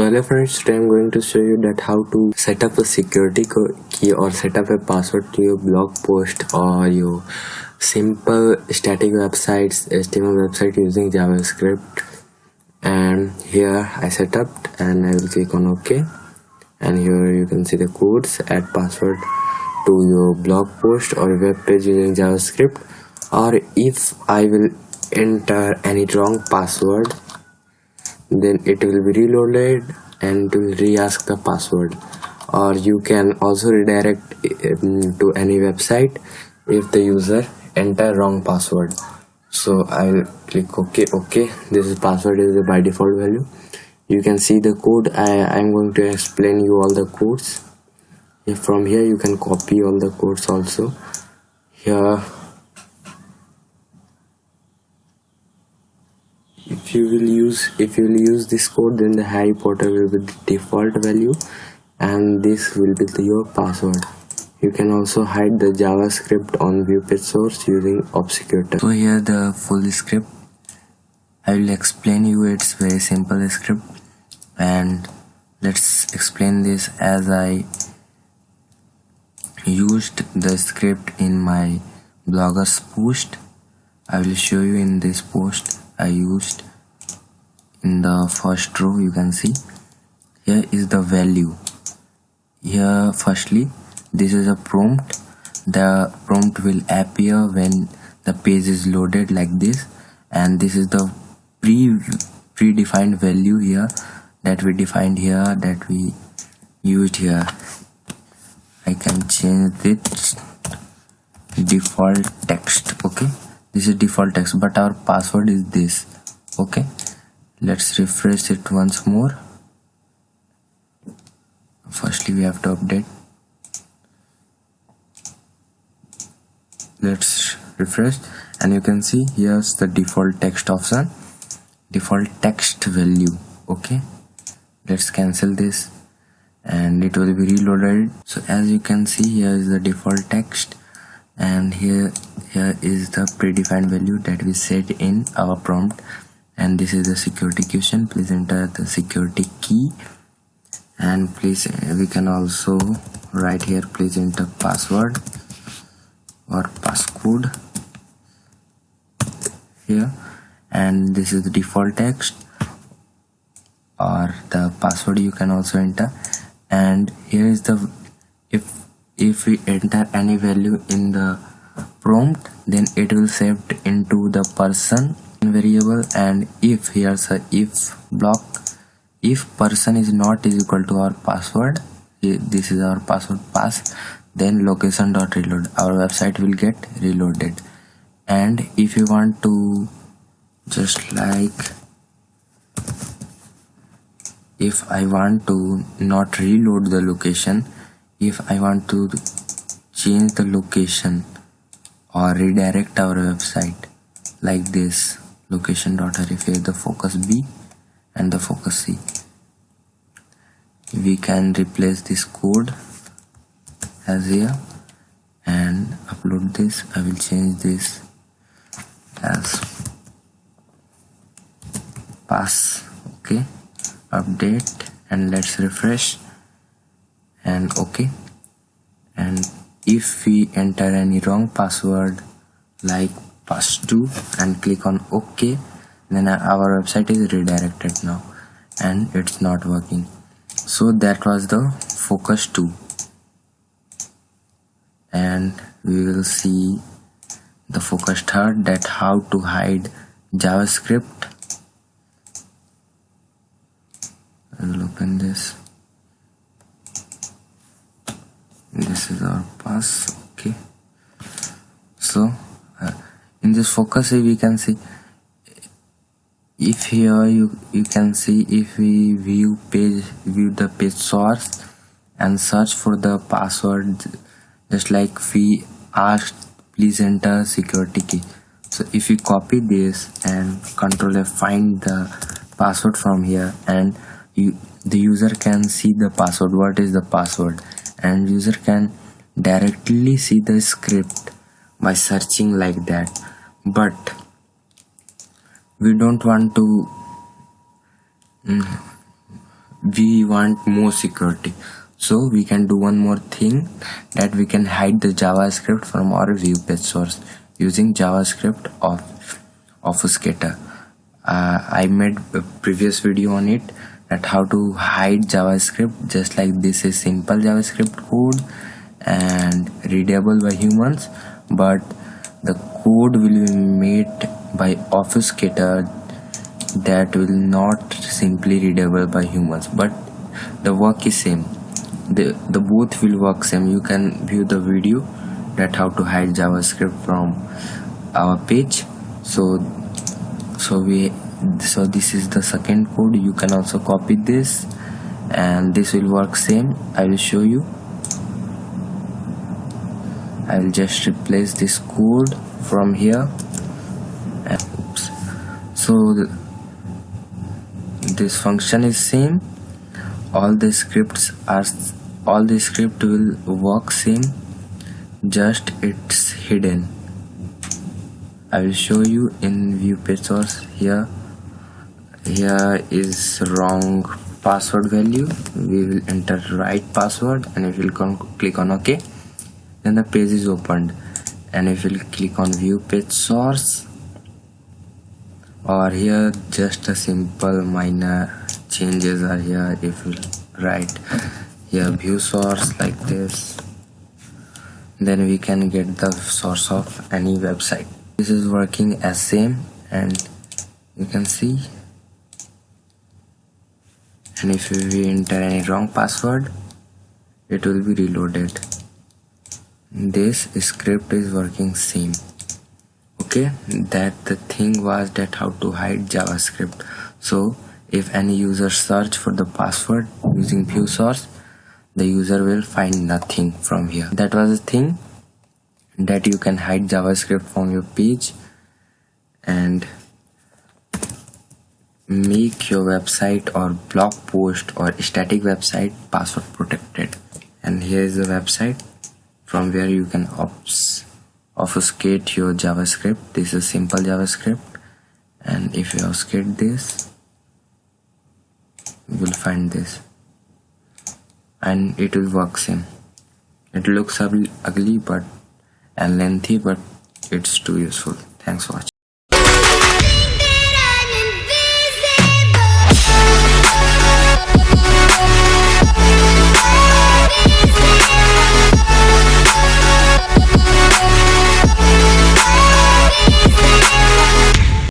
Hello friends, today I'm going to show you that how to set up a security key or set up a password to your blog post or your simple static websites, HTML website using JavaScript. And here I set up and I will click on OK. And here you can see the codes, add password to your blog post or web page using JavaScript. Or if I will enter any wrong password then it will be reloaded and it will re-ask the password. Or you can also redirect um, to any website if the user enter wrong password. So i'll click ok ok. This is password is the by default value. You can see the code. I i'm going to explain you all the codes. From here you can copy all the codes also. Here if you will use if you will use this code then the harry potter will be the default value and this will be the, your password. You can also hide the javascript on view page source using obfuscator so here the full script. I will explain you it's very simple script and let's explain this as i used the script in my bloggers post. I will show you in this post i used in the first row you can see here is the value. Here firstly this is a prompt. The prompt will appear when the page is loaded like this. And this is the pre predefined value here that we defined here that we used here. I can change this default text okay? This is default text but our password is this okay let's refresh it once more. Firstly we have to update. Let's refresh. And you can see here's the default text option. Default text value okay? Let's cancel this. And it will be reloaded. So as you can see here is the default text. And here here is the predefined value that we set in our prompt and this is the security question. Please enter the security key. And please uh, we can also write here please enter password or passcode here. And this is the default text or the password you can also enter. And here is the if if we enter any value in the prompt then it will saved into the person variable and if here's a if block if person is not is equal to our password this is our password pass then location dot reload our website will get reloaded. And if you want to just like if I want to not reload the location if I want to change the location or redirect our website like this location dot href the focus B and the focus C. We can replace this code as here and upload this. I will change this as pass okay? Update and let's refresh and okay. And if we enter any wrong password like pass2 and click on ok. Then our website is redirected now and it's not working. So that was the focus 2 and we will see the focus third that how to hide javascript. I will open this. This is our pass. Okay. So in this focus we can see if here you you can see if we view page view the page source and search for the password just like we asked please enter security key. So if you copy this and control F find the password from here and you the user can see the password what is the password. And user can directly see the script by searching like that but we don't want to mm, we want more security. So we can do one more thing that we can hide the javascript from our view page source using javascript of obfuscator uh, i made a previous video on it that how to hide javascript just like this is simple javascript code and readable by humans but the code will be made by obfuscator that will not simply readable by humans but the work is same. The the both will work same. You can view the video that how to hide javascript from our page. So so we so this is the second code. You can also copy this and this will work same. I will show you. I will just replace this code from here. And oops so this function is same. All the scripts are all the script will work same just it's hidden. I will show you in view page source here. Here is wrong password value. We will enter right password and you will click on ok then the page is opened and if you click on view page source or here just a simple minor changes are here. If you write here view source like this then we can get the source of any website. This is working as same and you can see. And if we enter any wrong password it will be reloaded this script is working same. Okay that the thing was that how to hide javascript. So if any user search for the password using view source the user will find nothing from here. That was the thing that you can hide javascript from your page and make your website or blog post or static website password protected. And here is the website from where you can obfuscate your javascript. This is simple javascript. And if you obfuscate this you will find this. And it will work same. It looks ugly but and lengthy but it's too useful. Thanks for watching